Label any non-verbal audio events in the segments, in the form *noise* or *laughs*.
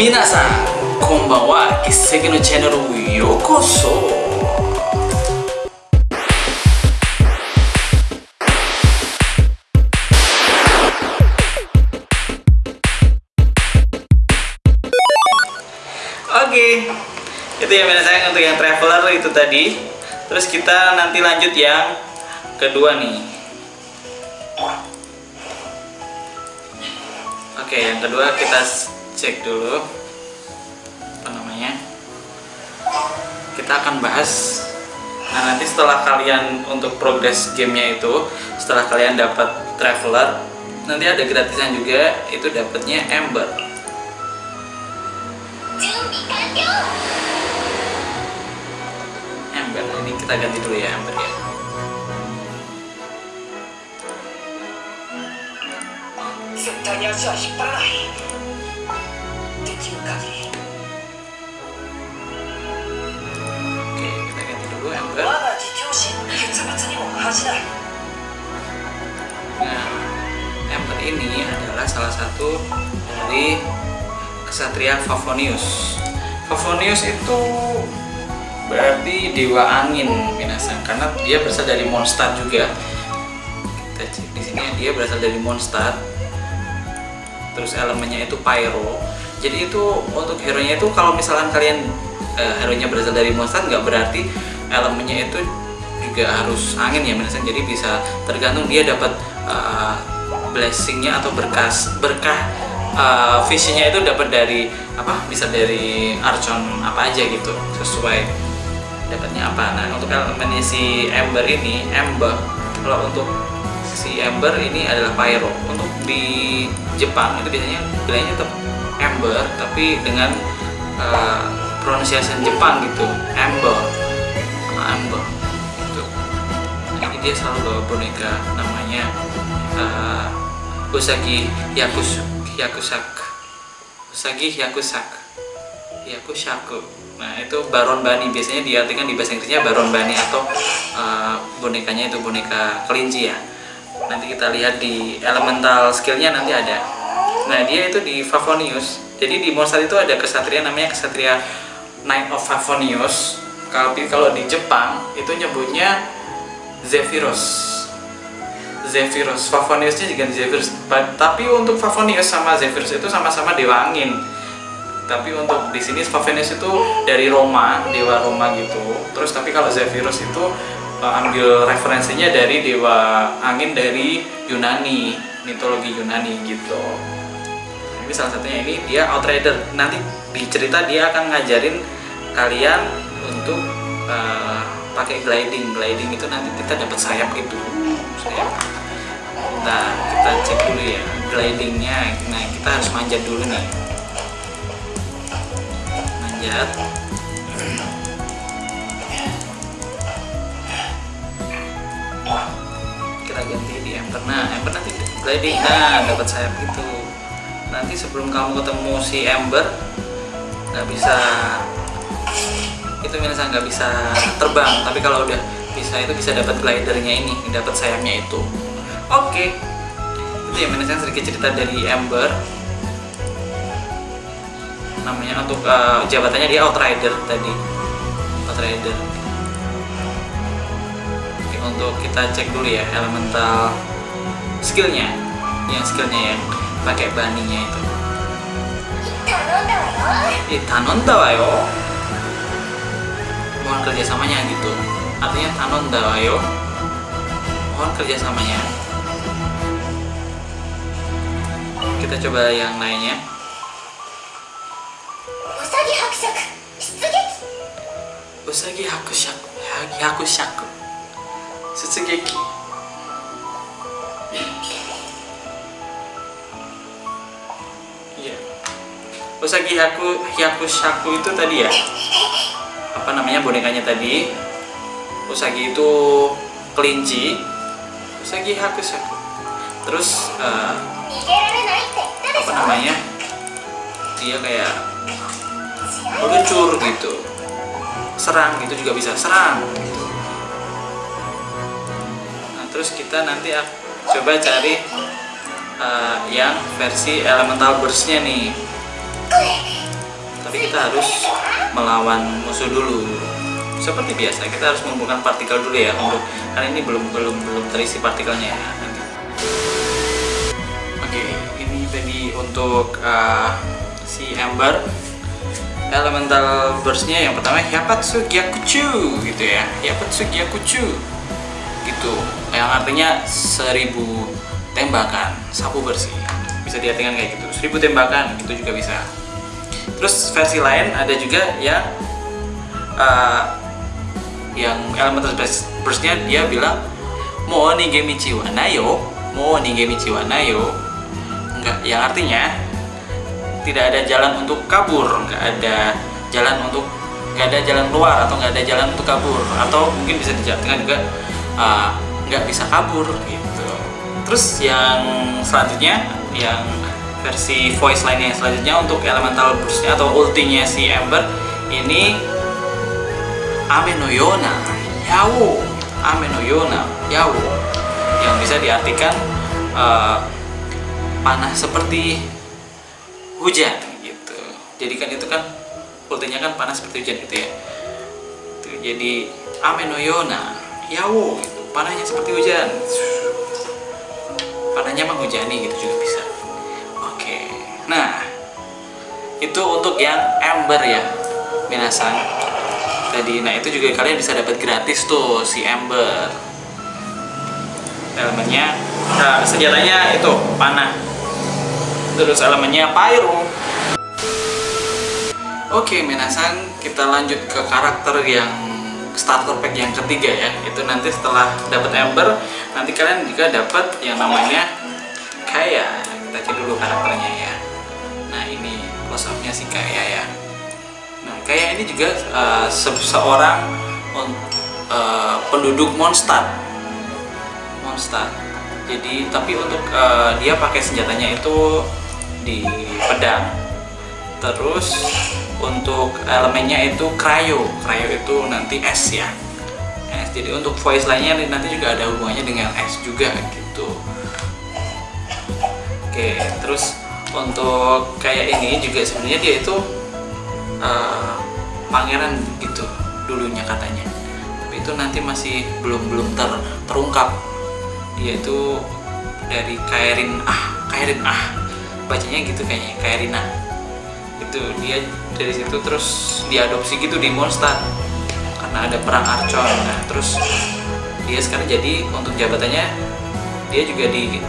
皆さんこんばんは一石のチャンネルへようこそ Oke, itu ya saya untuk yang traveler itu tadi. Terus kita nanti lanjut yang kedua nih. Oke, yang kedua kita cek dulu. Apa namanya? Kita akan bahas. Nah nanti setelah kalian untuk progres gamenya itu setelah kalian dapat traveler nanti ada gratisan juga. Itu dapatnya ember ember nah, ini kita ganti dulu ya ember ya. Ya, nah ini adalah salah satu dari kesatria Favonius. Favonius itu berarti dewa angin binasa karena dia berasal dari monster juga. Kita cek di sini ya, dia berasal dari monster. terus elemennya itu pyro. Jadi itu untuk hero nya itu kalau misalkan kalian eh, hero nya berasal dari Mondstadt nggak berarti elemennya itu juga harus angin ya binasan. Jadi bisa tergantung dia dapat eh, blessingnya atau berkas berkah uh, visinya itu dapat dari apa? Bisa dari archon apa aja gitu sesuai dapatnya apa. Nah untuk elemennya si ember ini ember kalau untuk si ember ini adalah pyro. Untuk di Jepang itu biasanya bilangnya tetap ember tapi dengan uh, pronunciation Jepang gitu ember Ah, ember gitu. Ini dia selalu bawa boneka namanya uh, Usagi Yakus Yakusak Usagi Yakusak Yakusaku nah itu Baron Bani. Biasanya diartikan di bahasa Inggrisnya Baron Bani atau uh, bonekanya itu boneka kelinci ya. Nanti kita lihat di elemental skillnya nanti ada nah dia itu di Favonius jadi di monster itu ada kesatria namanya kesatria Knight of Favonius kalau kalau di Jepang itu nyebutnya Zephyros Zephyrus, Favoniusnya juga Zephyrus. Tapi untuk Favonius sama Zephyrus itu sama-sama dewa angin. Tapi untuk di sini Favonius itu dari Roma, dewa Roma gitu. Terus tapi kalau Zephyrus itu uh, ambil referensinya dari dewa angin dari Yunani, mitologi Yunani gitu. Ini salah satunya ini dia Outrider. Nanti di cerita dia akan ngajarin kalian untuk uh, pakai gliding. Gliding itu nanti kita dapat sayap gitu. Sayap. Nah, kita cek dulu ya glidingnya. Nah, kita harus manjat dulu nih. Manjat. Kita ganti di ember. Nah, ember nanti gliding. Nah, dapat sayap gitu. Nanti sebelum kamu ketemu si ember, nggak bisa itu misalnya nggak bisa terbang tapi kalau udah bisa itu bisa dapat glidernya ini dapat sayapnya itu. Oke. Itu ya manajemen sedikit cerita dari Ember namanya untuk uh, jabatannya dia Outrider tadi. Outrider. Oke, untuk kita cek dulu ya elemental skillnya. Yang skillnya ya pakai bandingnya itu. Eh, Itanonda wa yo mohon kerjasamanya gitu. Artinya Tanonda wa yo mohon kerjasamanya. Kita coba yang lainnya. Usagi Hakushaku. Usagi Hakushaku. Hakushaku. Sutsugeki. Usagi Haku aku itu tadi ya? Apa namanya bonekanya tadi? Usagi itu kelinci. Usagi Hakushaku terus eh, apa namanya? Dia kayak meluncur gitu. Serang gitu juga bisa. Serang gitu. nah terus kita nanti coba cari eh, yang versi elemental burstnya nih. これ kita harus melawan musuh dulu. Seperti biasa kita harus mengumpulkan partikel dulu ya untuk karena ini belum belum belum terisi partikelnya ya oke ini tadi untuk uh, si Ember elemental burstnya yang pertama Hyapatsu Gyakuchu gitu ya. Hyapatsu Gyakuchu. Gitu. Yang artinya seribu tembakan sapu bersih. Bisa diartikan kayak gitu. Seribu tembakan gitu juga bisa terus versi lain ada juga yang uh, yang elemental burst burstnya dia bilang mau nih gemichi wa nayo nih gemichi wa nayo enggak yang artinya tidak ada jalan untuk kabur nggak ada jalan untuk nggak ada jalan keluar atau nggak ada jalan untuk kabur atau mungkin bisa diartikan juga uh, bisa kabur gitu. Terus yang selanjutnya yang versi voice line yang selanjutnya untuk elemental burstnya atau ultinya si Ember ini Ame no Yona Yawo. Ame no Yona Yawo. Yang bisa diartikan uh, panah seperti hujan gitu. Jadi kan itu kan ultinya kan panas seperti hujan gitu ya. Tuh, jadi amenoyona. Yawo gitu. Panahnya seperti hujan. Panahnya menghujani gitu juga bisa nah itu untuk yang ember ya minasan. Tadi nah itu juga kalian bisa dapat gratis tuh si ember elemennya nah, senjatanya itu panah. Terus elemennya pyro oke minasan kita lanjut ke karakter yang starter pack yang ketiga ya. Itu nanti setelah dapat ember nanti kalian juga dapat yang namanya kaya. Kita cek dulu karakternya ya ini close up nya si kaya ya. Nah kaya ini juga uh, seseorang uh, penduduk monster monster jadi tapi untuk uh, dia pakai senjatanya itu di pedang. Terus untuk elemennya itu cryo. Cryo itu nanti es ya. Es jadi untuk voice lainnya nanti juga ada hubungannya dengan es juga gitu. Oke terus untuk kayak ini juga sebenarnya dia itu uh, pangeran gitu dulunya katanya. Tapi itu nanti masih belum belum ter, terungkap. Dia itu dari Kairin ah Kairin ah. Bacanya gitu kayaknya Kairina. Itu dia dari situ terus diadopsi gitu di Mondstadt karena ada perang Archon. Nah terus dia sekarang jadi untuk jabatannya dia juga di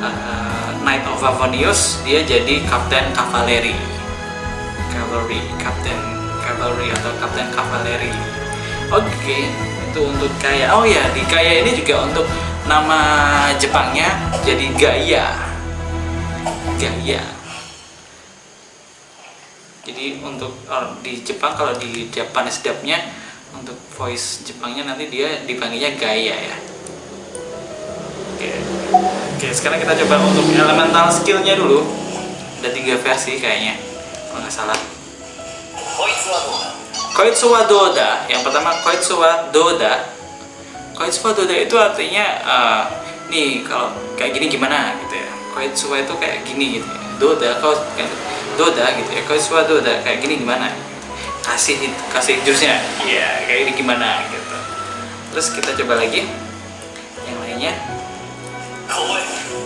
uh, Knight of Avonius dia jadi Kapten Cavalry Cavalry Kapten Cavalry atau Kapten Cavalry oke okay. itu untuk kaya. Oh ya di kaya ini juga untuk nama Jepangnya jadi Gaia. Gaia. Jadi untuk di Jepang kalau di Japanese dubnya untuk voice Jepangnya nanti dia dipanggilnya Gaia ya. Oke oke sekarang kita coba untuk elemental skillnya dulu. Ada tiga versi kayaknya kalau nggak salah. Koitsuwa Doda yang pertama Koitsuwa Doda Koitsuwa Doda itu artinya uh, nih kalau kayak gini gimana gitu ya. Koitsuwa itu kayak gini gitu ya. doda kau doda gitu ya. Koitsuwa doda kayak gini gimana? Kasih kasih jurusnya. Iya kayak ini gimana gitu. Terus kita coba lagi. Yang lainnya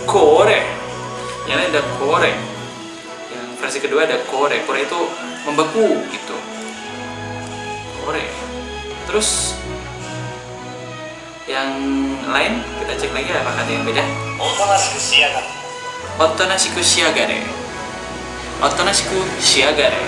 Kore yang lain ada kore yang versi kedua ada kore kore itu membeku gitu. Kore terus yang lain kita cek lagi apakah ada yang beda? Otonashiku shiagare otonashiku shiagare otonashiku shiagare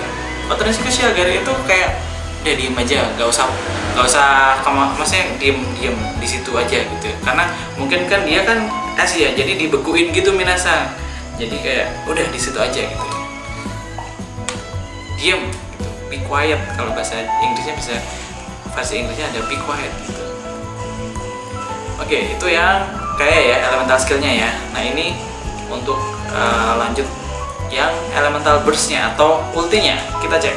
otonashiku itu kayak udah diem aja gak usah nggak usah kamu maksudnya diem diem di situ aja gitu. Karena mungkin kan dia kan Asia jadi dibekuin gitu minasa. Jadi kayak udah di situ aja gitu. Diem gitu. Be quiet kalau bahasa Inggrisnya bisa versi Inggrisnya ada be quiet gitu. Oke itu yang kayak ya elemental skillnya ya. Nah ini untuk uh, lanjut yang elemental burstnya atau ultinya. Kita cek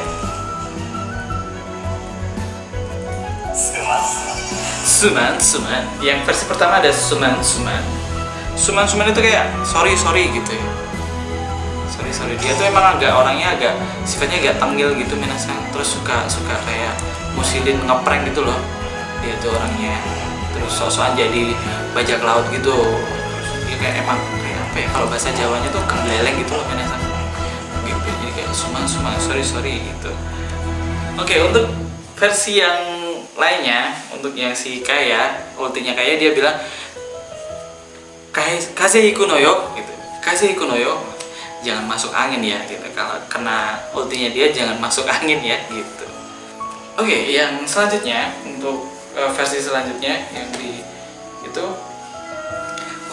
Suman, Suman. Yang versi pertama ada Suman, Suman. Suman, Suman itu kayak sorry, sorry gitu ya. Sorry, sorry. Dia tuh emang agak orangnya agak sifatnya agak tengil gitu minasang terus suka suka kayak musilin ngeprank gitu loh. Dia tuh orangnya. Terus sosokan jadi bajak laut gitu. Terus dia kayak emang kayak apa ya kalau bahasa Jawanya tuh kendeleng gitu loh minasang gitu. Jadi kayak sumang sumang sorry sorry gitu. Oke untuk versi yang lainnya untuk yang si Kaya ultinya Kaya dia bilang Kai- Kaze iku no yo gitu. Kaze iku no yo. Jangan masuk angin ya gitu. Kalau kena ultinya dia jangan masuk angin ya gitu. Oke, yang selanjutnya untuk eh, versi selanjutnya yang di itu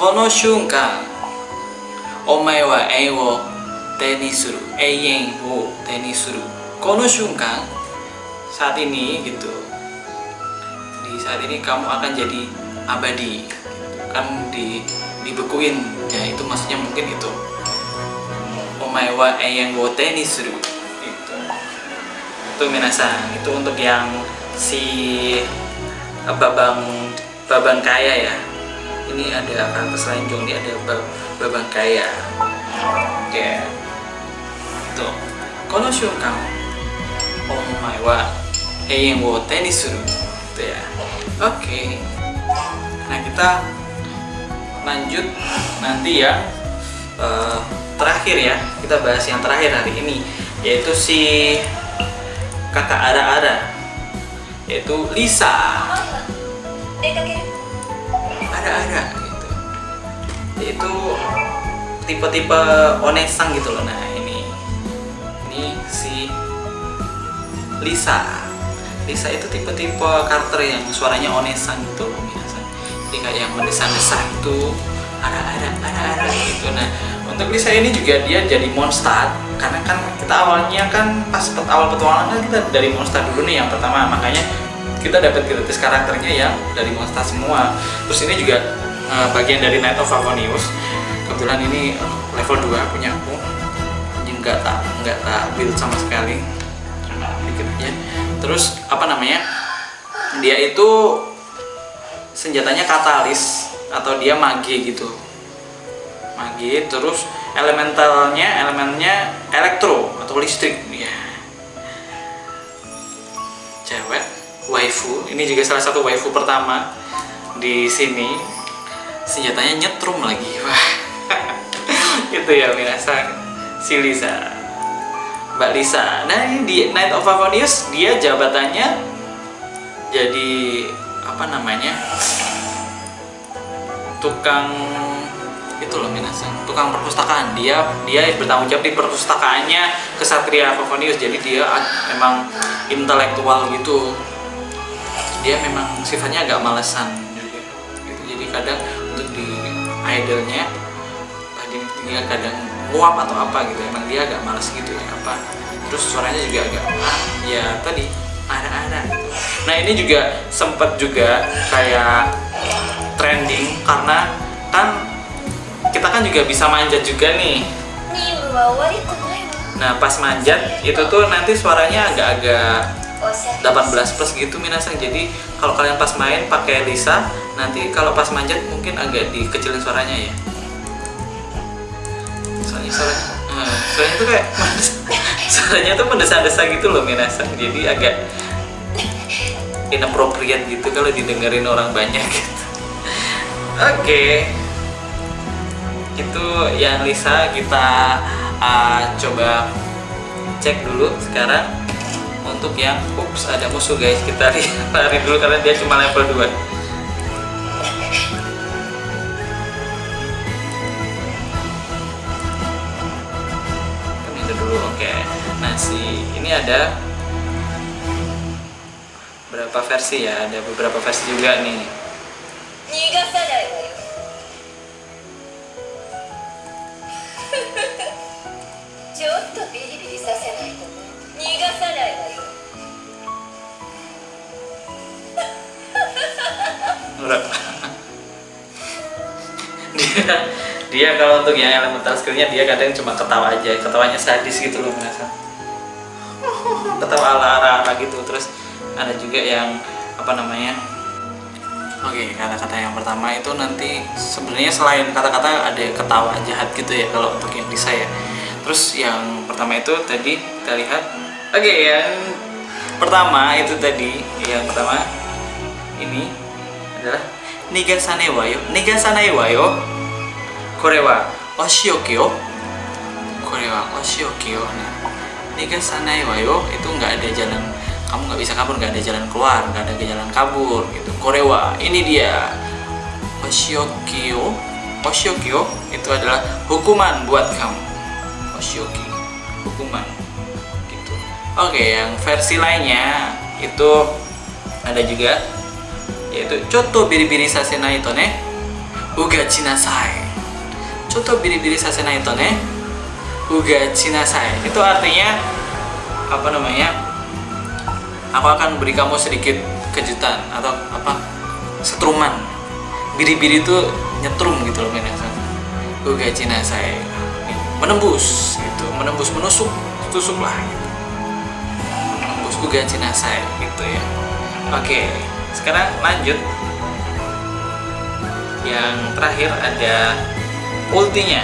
Kono shunkan omae wa ei wo te ni suru. Eien wo te ni suru. Kono shunkan saat ini gitu. Saat ini kamu akan jadi abadi. Kamu di dibekuin. Ya itu maksudnya mungkin itu. Omae wa eyang wo ni itu. Itu minasan. Itu untuk yang si eh, babang babang kaya ya. Ini ada karakter selanjutnya ini ada ba- babang kaya. Oke. Itu. Kono shunkan omae wa eyang wo ni itu ya Oke. Nah kita lanjut nanti ya uh, terakhir ya. Kita bahas yang terakhir hari ini yaitu si kata ada ada yaitu Lisa. Eh, Ada-ada gitu. Yaitu tipe-tipe onesang gitu loh. Nah ini ini si Lisa. Lisa itu tipe-tipe karakter yang suaranya onesang gitu biasa. Jadi kayak yang mendesah-desah itu ada-ada ada-ada gitu. Nah untuk Lisa ini juga dia jadi monster karena kan kita awalnya kan pas pet- awal petualangan kan kita dari monster dulu nih yang pertama. Makanya kita dapat gratis karakternya yang dari monster semua. Terus ini juga eh, bagian dari Night of Avonius kebetulan ini eh, level 2 punya aku. Nggak tak nggak tak build sama sekali. Cuma terus apa namanya dia itu senjatanya katalis atau dia mage gitu. Mage terus elementalnya elemennya elektro atau listrik ya cewek waifu ini juga salah satu waifu pertama di sini. Senjatanya nyetrum lagi *laughs* wah. Itu ya minasan si Lisa Mbak Lisa. Nah ini di Night of Avonius dia jabatannya jadi apa namanya tukang itu loh minasan tukang perpustakaan. Dia dia bertanggung jawab di perpustakaannya kesatria Favonius. Jadi dia memang intelektual gitu. Dia memang sifatnya agak malesan gitu. jadi kadang untuk di idolnya dia kadang nguap atau apa gitu emang dia agak males gitu ya apa terus suaranya juga agak ah, ya tadi anak-anak nah ini juga sempet juga kayak trending karena kan kita kan juga bisa manjat juga nih. Nah pas manjat itu tuh nanti suaranya agak-agak 18 plus gitu minasang. Jadi kalau kalian pas main pakai Lisa nanti kalau pas manjat mungkin agak dikecilin suaranya ya soalnya suaranya hmm, suaranya tuh kayak suaranya *laughs* tuh mendesa-desa gitu loh minasang jadi agak inappropriate gitu kalau didengerin orang banyak gitu. Oke. Itu yang Lisa kita uh, coba cek dulu sekarang untuk yang ups ada musuh guys. Kita *laughs* lari dulu karena dia cuma level 2 versi. Ini ada berapa versi ya? Ada beberapa versi juga nih. *laughs* Dia dia kalau untuk yang elemental skillnya dia kadang cuma ketawa aja. Ketawanya sadis gitu loh merasa ketawa ala ala ala gitu. Terus ada juga yang apa namanya oke kata-kata yang pertama itu nanti sebenarnya selain kata-kata ada ketawa jahat gitu ya kalau untuk yang bisa ya. Terus yang pertama itu tadi kita lihat oke yang pertama itu tadi yang pertama ini adalah Nigasane wa yo Nigasanai wa yo Kore wa oshioki yo Kore wa oshioki yo nah, Nigasanai wa yo itu nggak ada jalan kamu nggak bisa kabur nggak ada jalan keluar nggak ada jalan kabur gitu. Kore wa ini dia. Oshioki yo oshioki yo itu adalah hukuman buat kamu. Oshioki hukuman gitu. Oke yang versi lainnya itu ada juga yaitu choto biri-biri sasenai to ne ugachi nasai choto biri-biri sasenai to ne ugachi nasai itu artinya apa namanya aku akan beri kamu sedikit kejutan atau apa setruman. Biri-biri itu nyetrum gitu loh minasan ugachi nasai menembus gitu. Menembus menusuk tusuk lah gitu. Menembus ugachi nasai gitu ya. Oke sekarang lanjut. Yang terakhir ada ultinya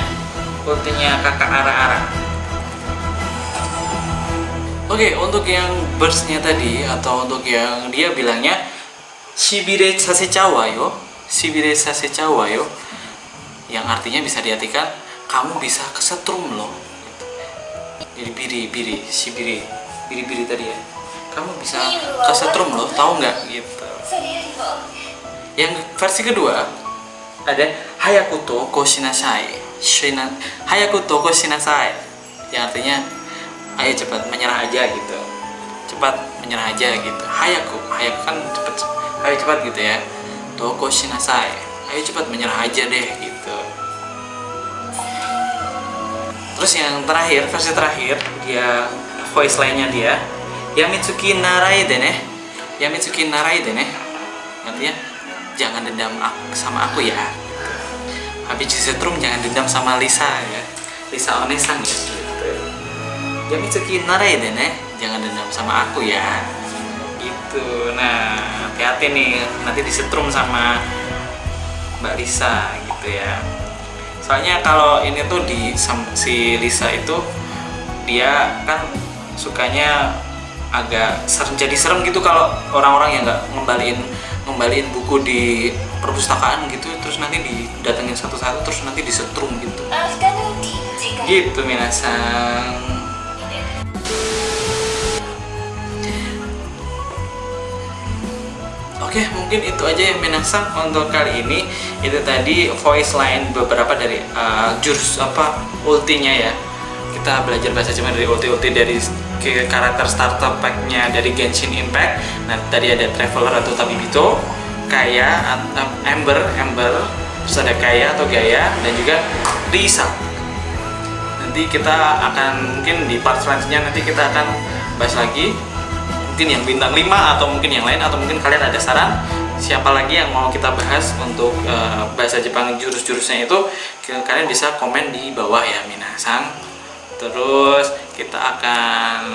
ultinya kakak arah-arah. Oke, okay, untuk yang burstnya tadi atau untuk yang dia bilangnya Shibire Sasecawa yo. Shibire Sasecawa yo. Yang artinya bisa diartikan kamu bisa kesetrum loh. Jadi biri biri shibiri biri biri tadi ya. Kamu bisa kesetrum loh tahu nggak? Gitu. Yang versi kedua ada hayakuto koshinasai shina hayakuto koshinasai yang artinya ayo cepat menyerah aja gitu. Cepat menyerah aja gitu. Hayaku hayaku kan cepat ayo cepat gitu ya. Toko shinasai ayo cepat menyerah aja deh gitu. Terus yang terakhir versi terakhir dia voice lainnya dia Yamitsuki Narai dene Yamitsuki Narai dene artinya jangan dendam sama aku ya habis setrum jangan dendam sama Lisa ya. Lisa Onesang ya gitu. Yamitsuki Narai dene jangan dendam sama aku ya. Gitu. Nah hati-hati nih nanti disetrum sama Mbak Lisa gitu ya. Soalnya kalau ini tuh di si Lisa itu dia kan sukanya agak serem jadi serem gitu kalau orang-orang yang nggak ngembaliin ngembaliin buku di perpustakaan gitu terus nanti didatengin satu-satu terus nanti disetrum gitu gitu minasang Oke, okay, mungkin itu aja ya Minasang untuk kali ini. Itu tadi voice line beberapa dari uh, jurus apa ultinya ya. Kita belajar bahasa cuman dari ulti-ulti dari karakter starter packnya dari Genshin Impact. Nah, tadi ada Traveler atau Tabibito Kaya, atau Ember, Ember, terus ada Kaya atau Gaya, dan juga Risa nanti kita akan mungkin di part selanjutnya nanti kita akan bahas lagi. Mungkin yang bintang 5 atau mungkin yang lain atau mungkin kalian ada saran siapa lagi yang mau kita bahas untuk eh, bahasa Jepang jurus-jurusnya itu kalian bisa komen di bawah ya minasang. Terus kita akan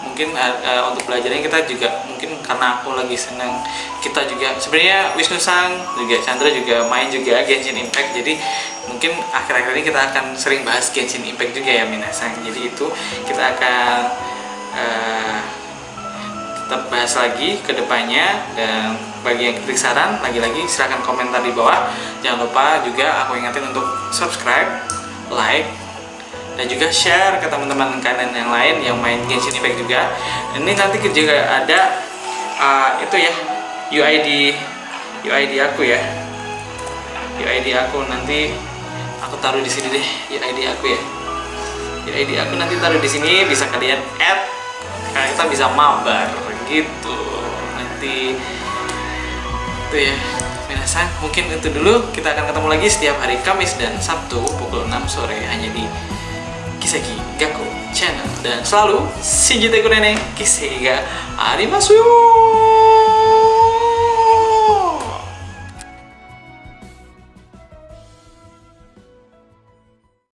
mungkin eh, untuk belajarnya kita juga mungkin karena aku lagi senang kita juga sebenarnya Wisnu Sang juga Chandra juga main juga Genshin Impact. Jadi mungkin akhir-akhir ini kita akan sering bahas Genshin Impact juga ya Minasang jadi itu kita akan eh, tetap bahas lagi ke depannya. Dan bagi yang kritik saran lagi-lagi silahkan komentar di bawah. Jangan lupa juga aku ingatin untuk subscribe like dan juga share ke teman-teman kalian yang lain yang main Genshin Impact juga. Ini nanti juga ada uh, itu ya. UID UID aku ya. UID aku nanti aku taruh di sini deh UID aku ya. UID aku nanti taruh di sini bisa kalian add. Karena kita bisa mabar gitu. Nanti itu ya. Minasan mungkin itu dulu. Kita akan ketemu lagi setiap hari Kamis dan Sabtu pukul 6 sore hanya di Kiseki Gaku Channel. Dan selalu Shinjite Kurene Kiseki ga arimasu